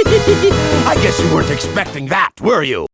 I guess you weren't expecting that, were you?